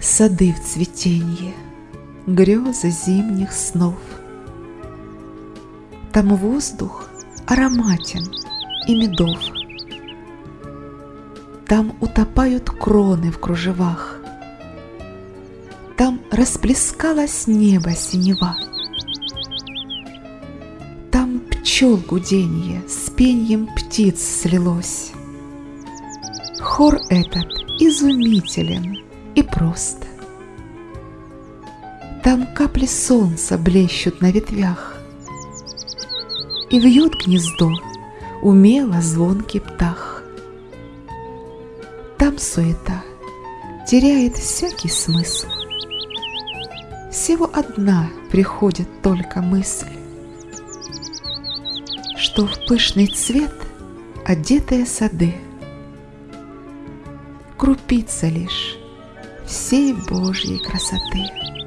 Сады в цветенье, грезы зимних снов. Там воздух ароматен и медов. Там утопают кроны в кружевах, там расплескалось небо синева. Там пчел гуденье с пеньем птиц слилось. Хор этот изумителен и прост. Там капли солнца блещут на ветвях, И вьет гнездо умело звонкий птах. Там суета теряет всякий смысл. Всего одна приходит только мысль, Что в пышный цвет одетые сады Крупица лишь всей Божьей красоты.